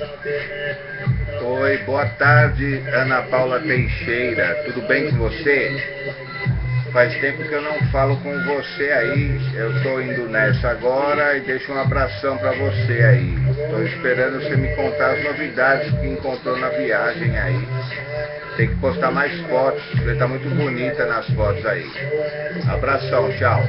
Oi, boa tarde, Ana Paula Teixeira. Tudo bem com você? Faz tempo que eu não falo com você aí. Eu estou indo nessa agora e deixo um abração para você aí. Estou esperando você me contar as novidades que encontrou na viagem aí. Tem que postar mais fotos, você está muito bonita nas fotos aí. Abração, tchau.